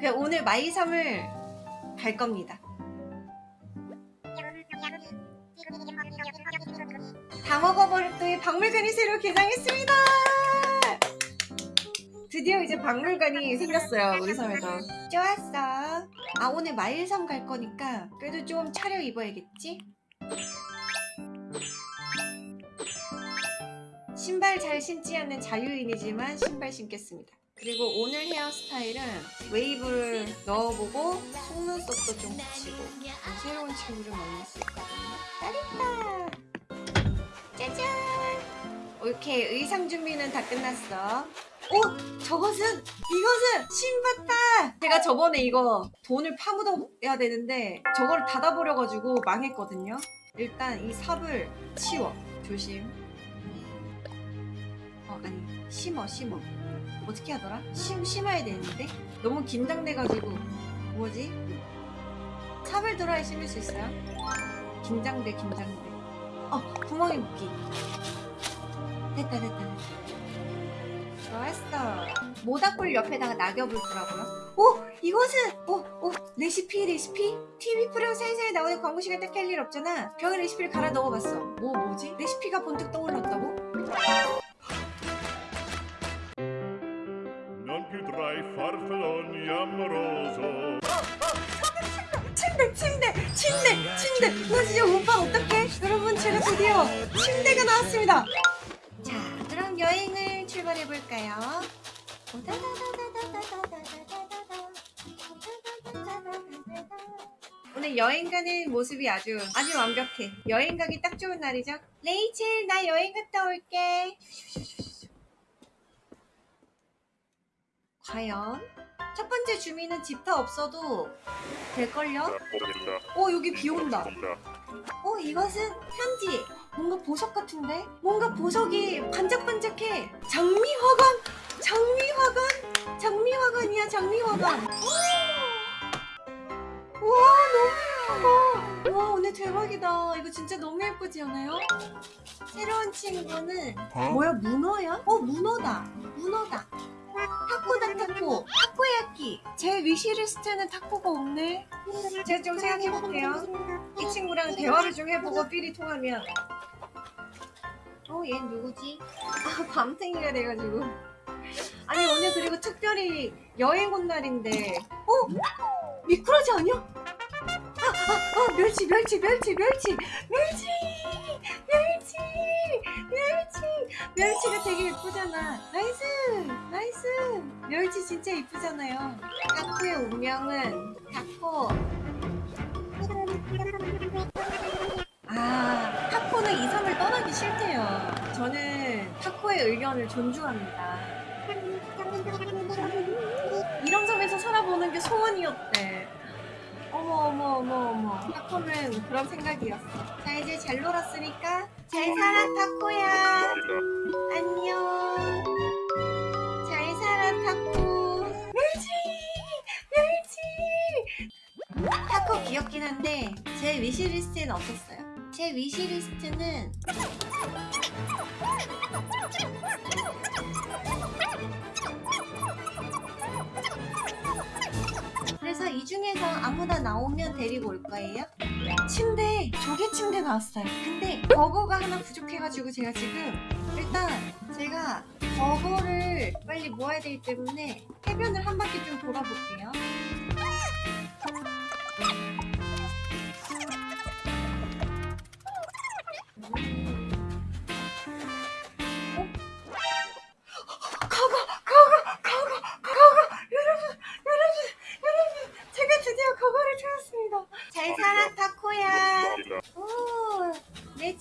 그 오늘 마이섬을 갈 겁니다. 다 먹어버렸더니 박물관이 새로 개장했습니다. 드디어 이제 박물관이 생겼어요 우리 섬에도. 좋았어. 아 오늘 마일섬 갈 거니까 그래도 좀 차려 입어야겠지? 신발 잘 신지 않는 자유인이지만 신발 신겠습니다. 그리고 오늘 헤어스타일은 웨이브를 넣어보고 속눈썹도 좀 붙이고 새로운 친구를 만날 수 있거든요. 짜릿다! 짜잔! 이렇게 의상 준비는 다 끝났어. 어? 저것은? 이것은 심봤다! 제가 저번에 이거 돈을 파묻어야 되는데 저거를 닫아버려가지고 망했거든요. 일단 이 삽을 치워. 조심. 어 아니 심어 심어. 어떻게 하더라? 심, 심어야 되는데? 너무 긴장돼가지고 뭐지? 삽을 들어야 심을 수 있어요? 긴장돼 긴장돼 어 구멍이 묶기 됐다 됐다 됐다 좋았어 모닥불 옆에다가 낙엽을 두라고요? 오! 이것은! 오! 오! 레시피 레시피? TV 프로 사이사이 나오는 광고 시간 딱할 일 없잖아 병에 레시피를 갈아 넣어봤어 뭐 뭐지? 레시피가 번뜩 떠올랐다고? Non più tra i farfalloni 침대 침대 침대 침대. 나 진짜 오빠 어떡해? 여러분 제가 드디어 침대가 나왔습니다. 자 그럼 여행을 출발해 볼까요? 오늘 여행 가는 모습이 아주 아주 완벽해. 여행 가기 딱 좋은 날이죠? 레이첼 나 여행 갔다 올게 과연? 첫 번째 주민은 집터 없어도 될걸요? 어 여기 비 온다. 어 이것은 편지. 뭔가 보석 같은데? 뭔가 보석이 반짝반짝해. 장미화관? 장미화관? 장미화관이야 장미화관. 와 너무 예뻐. 와 오늘 대박이다. 이거 진짜 너무 예쁘지 않아요? 새로운 친구는 뭐야 문어야? 어 문어다. 문어다 타코다 타코 타코야끼 제 위시리스트는 타코가 없네 제가 좀 생각해볼게요 이 친구랑 대화를 좀 해보고 삘이 통하면 어, 얘 누구지? 아, 밤탱이가 돼가지고. 아니, 오늘 그리고 특별히 여행 온 날인데. 어? 미꾸라지 아니야? 아, 아, 아, 멸치, 멸치, 멸치, 멸치! 멸치! 멸치! 멸치가 되게 예쁘잖아. Nice! Nice! 멸치 진짜 예쁘잖아요. 타코의 운명은 타코. 아, 타코는 이 섬을 떠나기 싫대요. 저는 타코의 의견을 존중합니다. 이런 섬에서 살아보는 게 소원이었대. 어머 어머 어머 어머. 타코는 그런 생각이었어. 자 이제 잘 놀았으니까 잘 살아 타코야. 안녕. 잘 살아 타코. 멸치 멸치. 타코 귀엽긴 한데 제 위시리스트에는 없었어요. 제 위시리스트는 이 중에서 아무나 나오면 데리고 올 거예요. 침대 조개 침대 나왔어요. 근데 버거가 하나 부족해가지고 제가 지금 일단 제가 버거를 빨리 모아야 되기 때문에 해변을 한 바퀴 좀 돌아볼게요.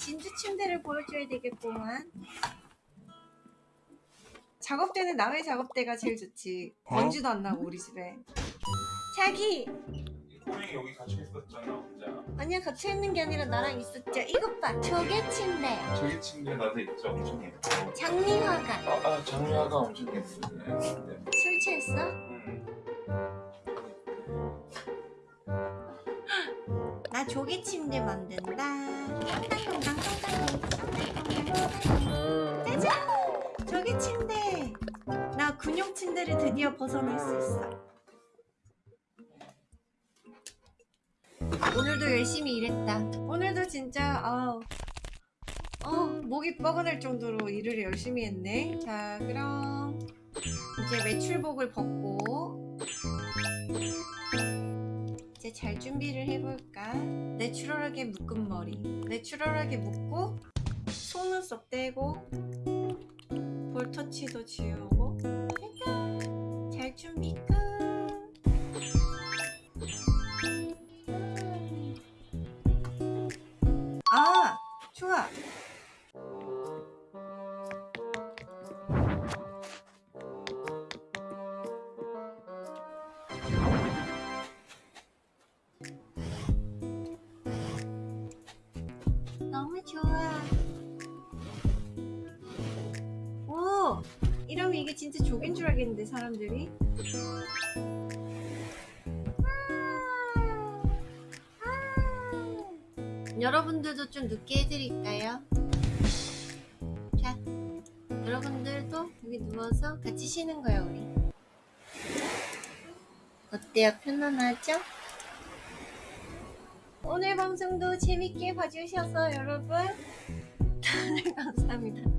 진주 침대를 보여줘야 되겠구만. 작업대는 남의 작업대가 제일 좋지. 먼지도 안 나고 우리 집에. 자기! 꼬맹이 여기 같이 있었잖아 혼자. 아니야 같이 있는 게 아니라 나랑 있었죠 이것 봐 조개 침대. 저기 침대 나도 있죠? 엄청 예뻐. 장미화관 아, 아 장미화가 엄청 예쁘네 네. 술 취했어? 음. 나 조개 침대 만든다. 짜잔! 저기 침대! 나 근육 침대를 드디어 벗어날 수 있어. 오늘도 열심히 일했다. 오늘도 진짜 아우. 어, 목이 뻐근할 정도로 일을 열심히 했네. 자 그럼 이제 매출복을 벗고. 이제 잘 준비를 해볼까? 내추럴하게 묶은 머리. 내추럴하게 묶고 속눈썹 떼고 볼터치도 지우고 짜잔 잘 준비 끝. 좋아. 오, 이러면 이게 진짜 족인 줄 알겠는데 사람들이. 아, 아. 여러분들도 좀 늦게 해드릴까요? 자, 여러분들도 여기 누워서 같이 쉬는 거야 우리. 어때요? 편안하죠? 오늘 방송도 재밌게 봐주셔서 여러분 감사합니다.